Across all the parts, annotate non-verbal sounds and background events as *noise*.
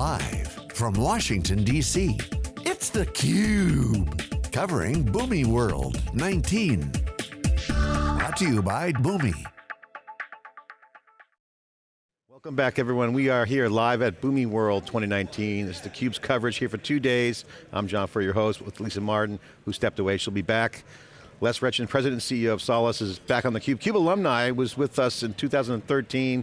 Live from Washington, D.C., it's theCUBE. Covering Boomi World 19. Brought to you by Boomi. Welcome back everyone. We are here live at Boomi World 2019. This is theCUBE's coverage here for two days. I'm John Furrier, your host, with Lisa Martin, who stepped away. She'll be back. Les Rechan, President and CEO of Solace, is back on theCUBE. CUBE alumni was with us in 2013.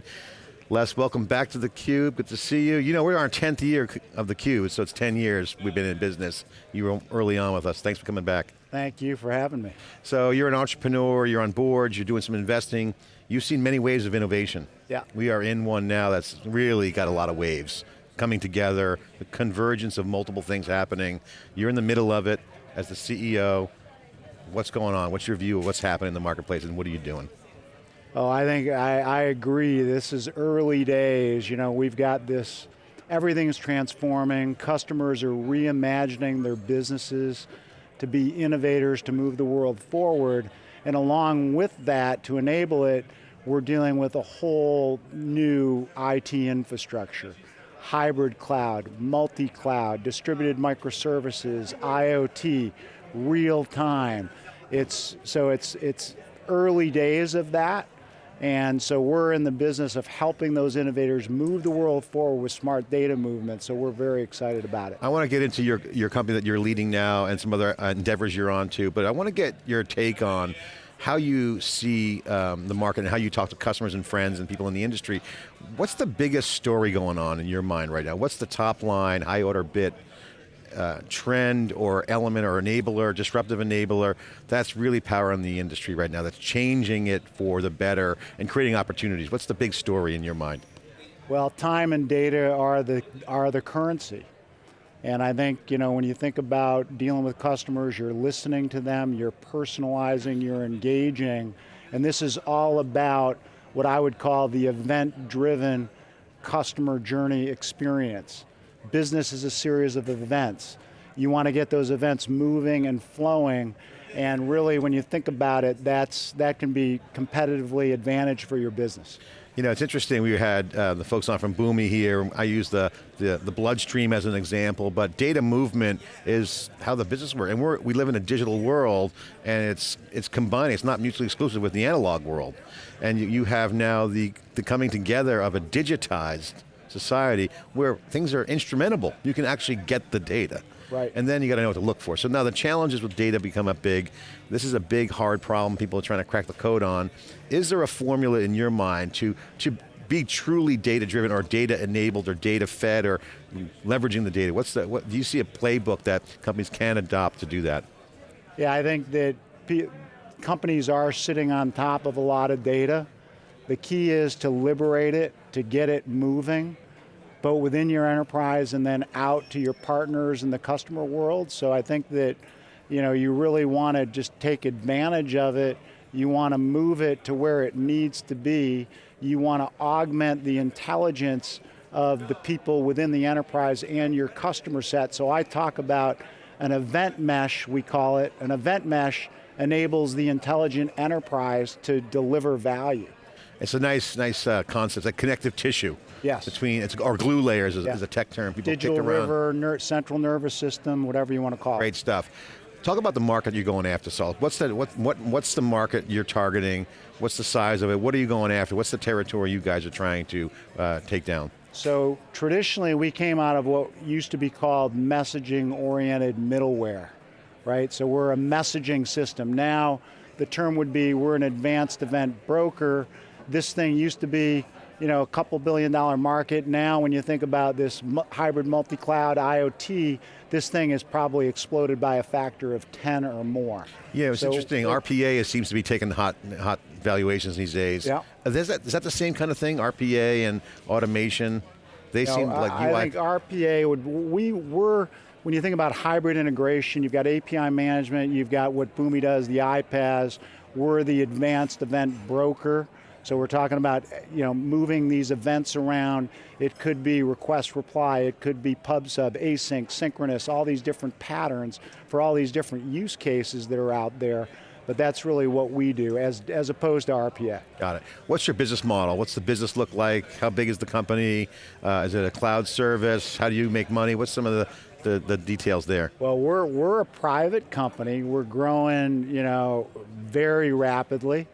Les, welcome back to theCUBE, good to see you. You know, we're our 10th year of theCUBE, so it's 10 years we've been in business. You were early on with us, thanks for coming back. Thank you for having me. So you're an entrepreneur, you're on boards, you're doing some investing. You've seen many waves of innovation. Yeah. We are in one now that's really got a lot of waves coming together, the convergence of multiple things happening. You're in the middle of it as the CEO. What's going on? What's your view of what's happening in the marketplace and what are you doing? Oh, I think I, I agree. This is early days. You know, we've got this, everything's transforming. Customers are reimagining their businesses to be innovators, to move the world forward. And along with that, to enable it, we're dealing with a whole new IT infrastructure. Hybrid cloud, multi-cloud, distributed microservices, IoT, real time. It's, so it's, it's early days of that, and so we're in the business of helping those innovators move the world forward with smart data movement, so we're very excited about it. I want to get into your, your company that you're leading now and some other endeavors you're on to, but I want to get your take on how you see um, the market and how you talk to customers and friends and people in the industry. What's the biggest story going on in your mind right now? What's the top line, high order bit uh, trend or element or enabler, disruptive enabler, that's really powering the industry right now, that's changing it for the better and creating opportunities. What's the big story in your mind? Well, time and data are the, are the currency. And I think, you know, when you think about dealing with customers, you're listening to them, you're personalizing, you're engaging, and this is all about what I would call the event-driven customer journey experience. Business is a series of events. You want to get those events moving and flowing, and really when you think about it, that's, that can be competitively advantage for your business. You know, it's interesting, we had uh, the folks on from Boomi here, I use the, the, the, bloodstream as an example, but data movement is how the business works, and we're, we live in a digital world, and it's, it's combining, it's not mutually exclusive with the analog world. And you, you have now the, the coming together of a digitized society where things are instrumentable. You can actually get the data. Right. And then you got to know what to look for. So now the challenges with data become a big. This is a big, hard problem people are trying to crack the code on. Is there a formula in your mind to, to be truly data driven or data enabled or data fed or leveraging the data? What's the, what, do you see a playbook that companies can adopt to do that? Yeah, I think that companies are sitting on top of a lot of data. The key is to liberate it, to get it moving, both within your enterprise and then out to your partners in the customer world. So I think that you know, you really want to just take advantage of it. You want to move it to where it needs to be. You want to augment the intelligence of the people within the enterprise and your customer set. So I talk about an event mesh, we call it. An event mesh enables the intelligent enterprise to deliver value. It's a nice, nice uh, concept, like connective tissue. Yes. Between, it's, or glue layers is, yeah. is a tech term people Digital river, ner central nervous system, whatever you want to call Great it. Great stuff. Talk about the market you're going after, Saul. What's the, what, what, what's the market you're targeting? What's the size of it? What are you going after? What's the territory you guys are trying to uh, take down? So traditionally we came out of what used to be called messaging oriented middleware, right? So we're a messaging system. Now the term would be we're an advanced event broker this thing used to be you know, a couple billion dollar market. Now when you think about this hybrid multi-cloud IoT, this thing has probably exploded by a factor of 10 or more. Yeah, it's so, interesting. It, RPA seems to be taking hot, hot valuations these days. Yeah. Is that, is that the same kind of thing, RPA and automation? They seem like UI. I think RPA would, we were, when you think about hybrid integration, you've got API management, you've got what Boomi does, the iPaaS, we're the advanced event broker. So we're talking about you know, moving these events around. It could be request reply, it could be pub sub, async, synchronous, all these different patterns for all these different use cases that are out there. But that's really what we do as, as opposed to RPA. Got it. What's your business model? What's the business look like? How big is the company? Uh, is it a cloud service? How do you make money? What's some of the, the, the details there? Well, we're, we're a private company. We're growing, you know, very rapidly.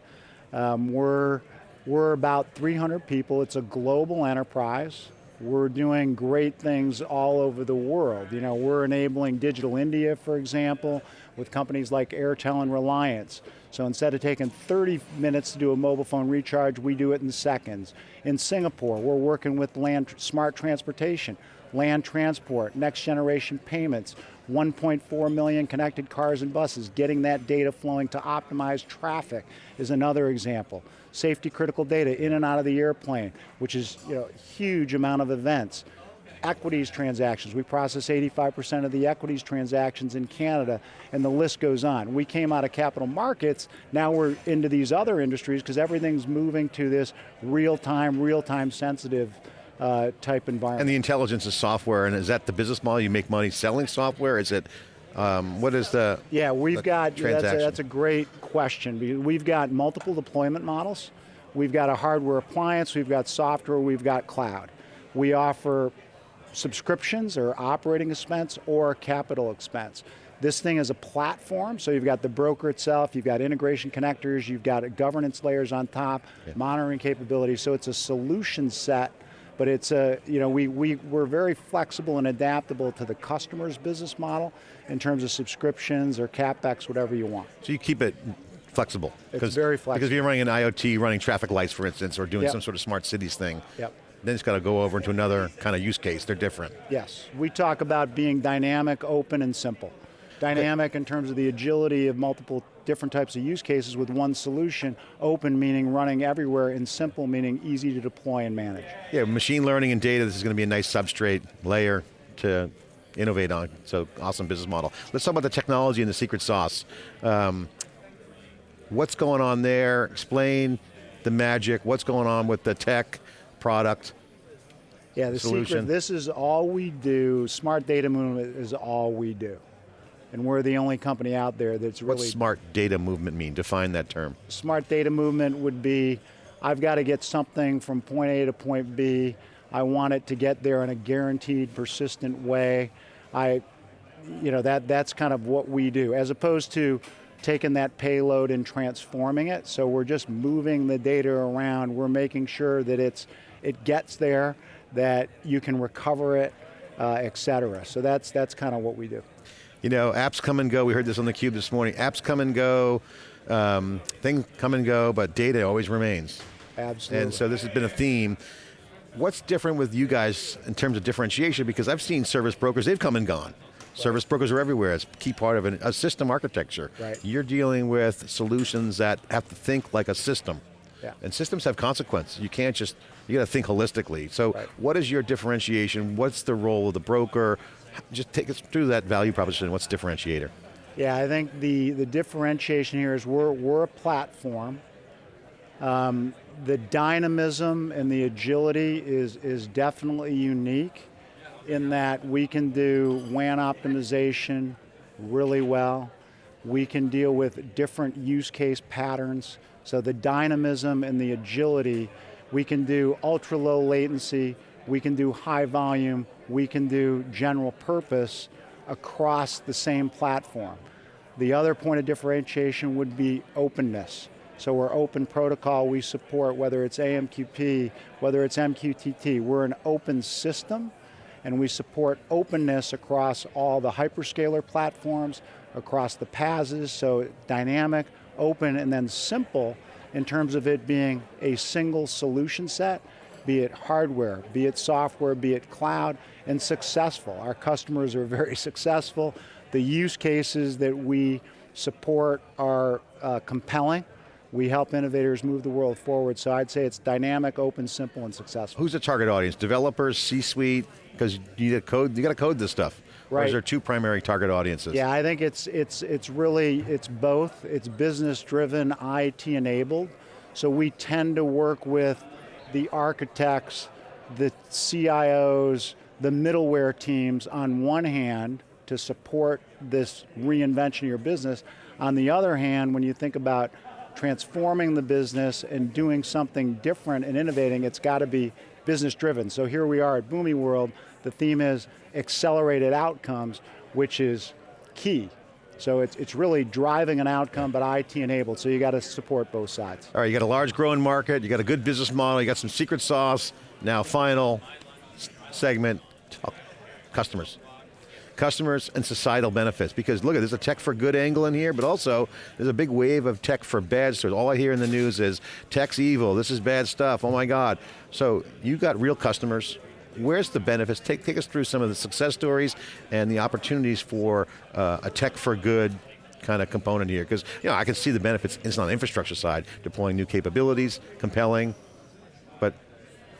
Um, we're, we're about 300 people. It's a global enterprise. We're doing great things all over the world. You know, we're enabling Digital India, for example, with companies like Airtel and Reliance. So instead of taking 30 minutes to do a mobile phone recharge, we do it in seconds. In Singapore, we're working with land, smart transportation, land transport, next generation payments, 1.4 million connected cars and buses, getting that data flowing to optimize traffic is another example. Safety critical data in and out of the airplane, which is you know, huge amount of events equities transactions. We process 85% of the equities transactions in Canada, and the list goes on. We came out of capital markets, now we're into these other industries because everything's moving to this real-time, real-time sensitive uh, type environment. And the intelligence is software, and is that the business model? You make money selling software? Is it, um, what is the Yeah, we've the got, that's a, that's a great question. We've got multiple deployment models. We've got a hardware appliance, we've got software, we've got cloud. We offer subscriptions or operating expense or capital expense. This thing is a platform, so you've got the broker itself, you've got integration connectors, you've got governance layers on top, Yeah. monitoring capabilities, so it's a solution set, but it's a, you know, we, we, we're very flexible and adaptable to the customer's business model in terms of subscriptions or CapEx, whatever you want. So you keep it flexible. It's very flexible. Because if you're running an IoT, running traffic lights, for instance, or doing Yep. some sort of smart cities thing, Yep. then it's got to go over into another kind of use case. They're different. Yes, we talk about being dynamic, open, and simple. Dynamic in terms of the agility of multiple different types of use cases with one solution, open meaning running everywhere, and simple meaning easy to deploy and manage. Yeah, machine learning and data, this is going to be a nice substrate layer to innovate on. So awesome business model. Let's talk about the technology and the secret sauce. Um, what's going on there? Explain the magic. What's going on with the tech product? Yeah, the Solution. secret, this is all we do, smart data movement is all we do. And we're the only company out there that's really What's smart data movement mean? Define that term. smart data movement would be, I've got to get something from point A to point B. I want it to get there in a guaranteed, persistent way. I, you know, that, that's kind of what we do, as opposed to taking that payload and transforming it. So we're just moving the data around. We're making sure that it's, it gets there, that you can recover it, uh, et cetera. So that's, that's kind of what we do. You know, apps come and go. We heard this on the Cube this morning. Apps come and go, um, things come and go, but data always remains. Absolutely. And so this has been a theme. What's different with you guys in terms of differentiation? Because I've seen service brokers, they've come and gone. Service brokers are everywhere. It's a key part of an, a system architecture. Right. You're dealing with solutions that have to think like a system. Yeah. And systems have consequence. You can't just, you got to think holistically. So Right. what is your differentiation? What's the role of the broker? Just take us through that value proposition. What's differentiator? Yeah, I think the, the differentiation here is we're, we're a platform. Um, the dynamism and the agility is, is definitely unique in that we can do WAN optimization really well. We can deal with different use case patterns. So the dynamism and the agility, we can do ultra low latency, we can do high volume, we can do general purpose across the same platform. The other point of differentiation would be openness. So we're open protocol, we support whether it's AMQP, whether it's MQTT, we're an open system and we support openness across all the hyperscaler platforms, across the PASs, so dynamic, open, and then simple in terms of it being a single solution set, be it hardware, be it software, be it cloud, and successful. Our customers are very *laughs* successful. The use cases that we support are uh, compelling. We help innovators move the world forward, so I'd say it's dynamic, open, simple, and successful. Who's the target audience? Developers, C-suite? Because you need to code, you got to code this stuff. Or Right. is there two primary target audiences? Yeah, I think it's it's it's really it's both. It's business driven, IT enabled. So we tend to work with the architects, the CIOs, the middleware teams on one hand to support this reinvention of your business. On the other hand, when you think about transforming the business and doing something different and innovating, it's got to be business driven. So here we are at Boomi World, the theme is accelerated outcomes, which is key. So it's, it's really driving an outcome, but IT enabled, so you got to support both sides. All right, you got a large growing market, you got a good business model, you got some secret sauce, now final segment, customers customers and societal benefits. Because look, there's a tech for good angle in here, but also there's a big wave of tech for bad stuff. All I hear in the news is tech's evil, this is bad stuff, oh my God. So you got real customers, where's the benefits? Take, take us through some of the success stories and the opportunities for uh, a tech for good kind of component here, because you know, I can see the benefits, it's on the infrastructure side, deploying new capabilities, compelling, but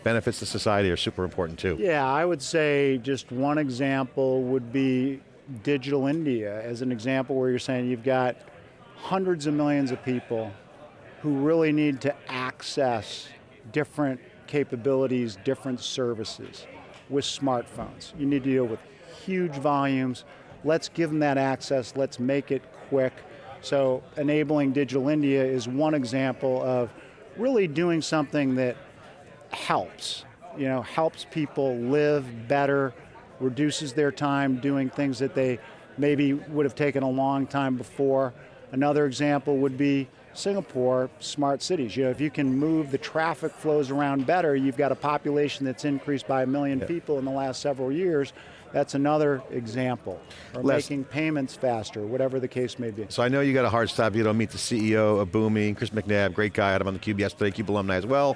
benefits to society are super important too. Yeah, I would say just one example would be Digital India as an example where you're saying you've got hundreds of millions of people who really need to access different capabilities, different services with smartphones. You need to deal with huge volumes. Let's give them that access, let's make it quick. So enabling Digital India is one example of really doing something that helps. You know, helps people live better, reduces their time doing things that they maybe would have taken a long time before. Another example would be Singapore, smart cities. You know, if you can move the traffic flows around better, you've got a population that's increased by a million yeah. people in the last several years, that's another example. Or Les, making payments faster, whatever the case may be. So I know you got a hard stop, you don't meet the CEO of Boomi, Chris McNabb, great guy, had him on the Cube yesterday, Cube alumni as well.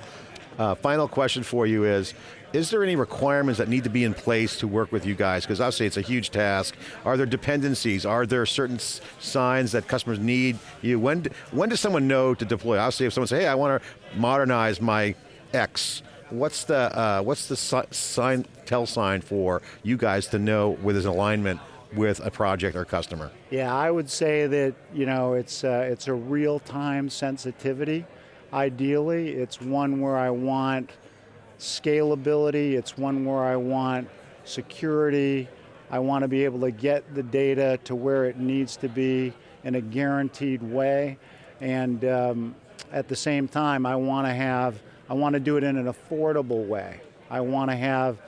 Uh, final question for you is, is there any requirements that need to be in place to work with you guys? Because obviously it's a huge task. Are there dependencies? Are there certain signs that customers need you? When, when does someone know to deploy? Obviously if someone says, hey, I want to modernize my X, what's the, uh, what's the sign, tell sign for you guys to know where there's alignment with a project or customer? Yeah, I would say that you know it's uh, it's a real-time sensitivity. Ideally, it's one where I want scalability, it's one where I want security, I want to be able to get the data to where it needs to be in a guaranteed way, and um, at the same time, I want to have, I want to do it in an affordable way. I want to have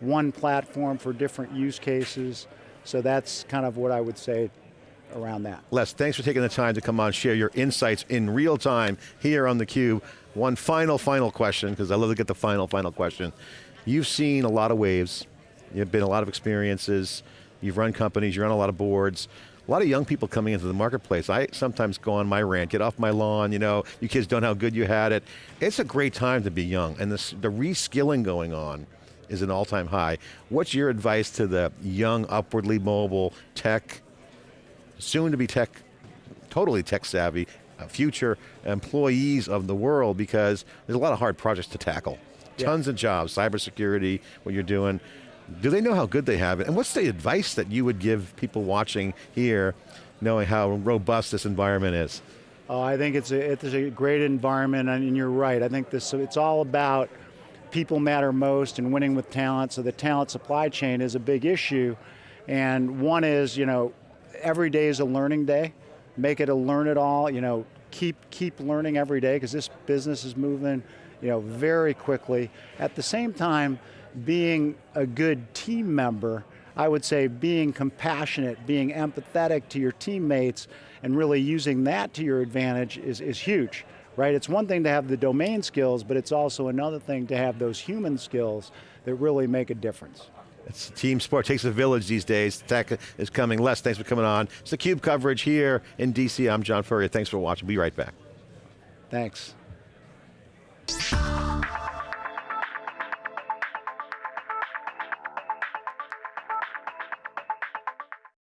one platform for different use cases, so that's kind of what I would say around that. Les, thanks for taking the time to come on, share your insights in real time here on theCUBE. One final, final question, because I love to get the final, final question. You've seen a lot of waves, you've been a lot of experiences, you've run companies, you run a lot of boards, a lot of young people coming into the marketplace. I sometimes go on my rant, get off my lawn, you know, you kids don't know how good you had it. It's a great time to be young, and this, the reskilling going on is an all-time high. What's your advice to the young, upwardly mobile, tech, soon to be tech, totally tech savvy, uh, future employees of the world because there's a lot of hard projects to tackle. Yeah. Tons of jobs, cybersecurity, what you're doing. Do they know how good they have it? And what's the advice that you would give people watching here, knowing how robust this environment is? Oh, I think it's a, it's a great environment and you're right. I think this, it's all about people matter most and winning with talent, so the talent supply chain is a big issue. And one is, you know, every day is a learning day. Make it a learn it all, you know, keep, keep learning every day because this business is moving you know, very quickly. At the same time, being a good team member, I would say being compassionate, being empathetic to your teammates, and really using that to your advantage is, is huge, right? It's one thing to have the domain skills, but it's also another thing to have those human skills that really make a difference. It's a team sport, takes a village these days. Tech is coming. Les, thanks for coming on. It's the CUBE coverage here in DC. I'm John Furrier. Thanks for watching. Be right back. Thanks.